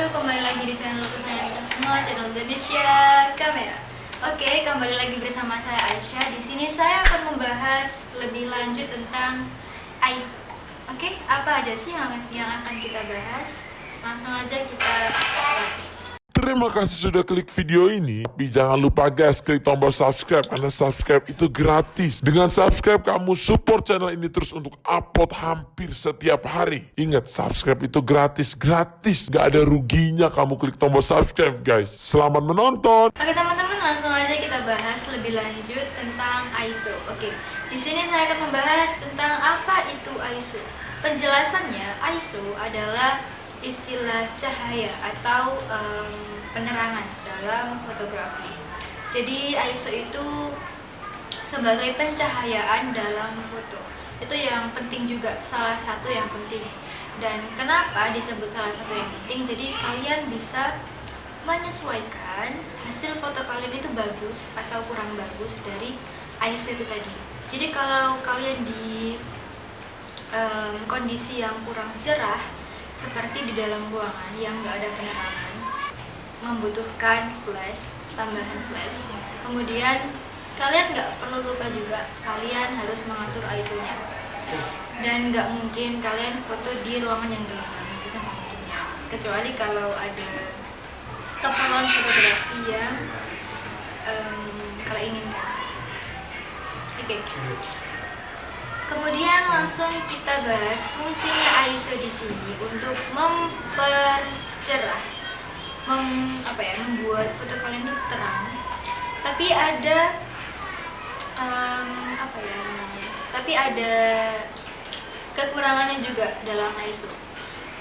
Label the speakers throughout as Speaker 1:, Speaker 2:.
Speaker 1: wabarakatuh Kembali lagi di channel kesayangan kita semua Channel Indonesia Kamera Oke, kembali lagi bersama saya Aisyah. Di sini saya akan membahas lebih lanjut tentang ISO Oke, apa aja sih yang, yang akan kita bahas? Langsung aja kita bahas
Speaker 2: Terima kasih sudah klik video ini. Tapi jangan lupa guys, klik tombol subscribe karena subscribe itu gratis. Dengan subscribe kamu support channel ini terus untuk upload hampir setiap hari. Ingat, subscribe itu gratis, gratis. Gak ada ruginya kamu klik tombol subscribe guys. Selamat menonton.
Speaker 1: Oke teman-teman, langsung aja kita bahas lebih lanjut tentang ISO. Oke, di sini saya akan membahas tentang apa itu ISO. Penjelasannya, ISO adalah istilah cahaya atau um, penerangan dalam fotografi. Jadi ISO itu sebagai pencahayaan dalam foto. Itu yang penting juga, salah satu yang penting. Dan kenapa disebut salah satu yang penting? Jadi kalian bisa menyesuaikan hasil foto kalian itu bagus atau kurang bagus dari ISO itu tadi. Jadi kalau kalian di um, kondisi yang kurang cerah seperti di dalam ruangan yang nggak ada penerangan membutuhkan flash tambahan flash. Kemudian kalian nggak perlu lupa juga kalian harus mengatur ISO nya dan nggak mungkin kalian foto di ruangan yang gelap. Itu mungkin kecuali kalau ada keperluan fotografi yang um, kalian inginkan oke. Okay. Kemudian langsung kita bahas fungsinya ISO di sini untuk mempercerah, mem, apa ya, membuat foto kalian itu terang. Tapi ada um, apa ya namanya? Tapi ada kekurangannya juga dalam ISO.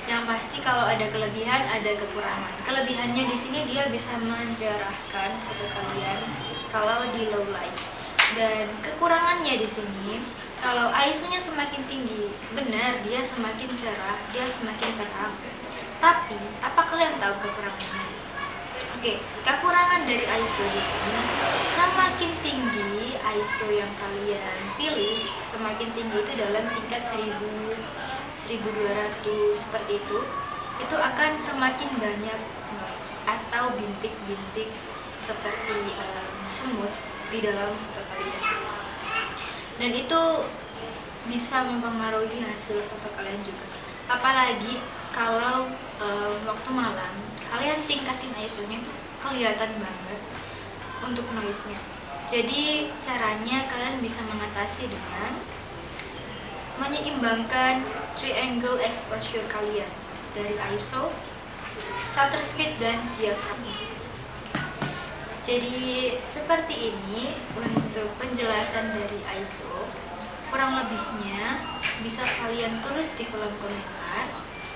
Speaker 1: Yang pasti kalau ada kelebihan ada kekurangan. Kelebihannya di sini dia bisa mencerahkan foto kalian kalau di low light. Dan kekurangannya di sini kalau ISO-nya semakin tinggi, benar dia semakin cerah, dia semakin terang. Tapi, apa kalian tahu kekurangannya? Oke, kekurangan dari ISO di sini semakin tinggi ISO yang kalian pilih, semakin tinggi itu dalam tingkat 1000 1200 seperti itu, itu akan semakin banyak noise atau bintik-bintik seperti um, semut di dalam foto dan itu bisa mempengaruhi hasil foto kalian juga. Apalagi kalau e, waktu malam kalian tingkatin ISO-nya tuh kelihatan banget untuk noise-nya. Jadi caranya kalian bisa mengatasi dengan menyeimbangkan triangle exposure kalian dari ISO, shutter speed, dan diaphragm jadi seperti ini untuk penjelasan dari ISO kurang lebihnya bisa kalian tulis di kolom komentar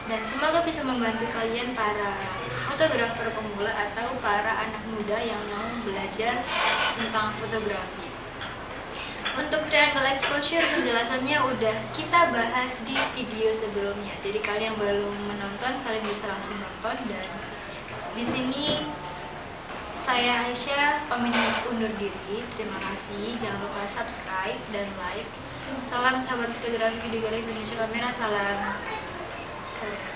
Speaker 1: dan semoga bisa membantu kalian para fotografer pemula atau para anak muda yang mau belajar tentang fotografi. Untuk triangle exposure penjelasannya udah kita bahas di video sebelumnya. Jadi kalian belum menonton kalian bisa langsung nonton dan di sini saya Aisyah pamit undur diri. Terima kasih. Jangan lupa subscribe dan like. Salam sahabat fotografi di Galeri Indonesia Kamera. Salam. Salam.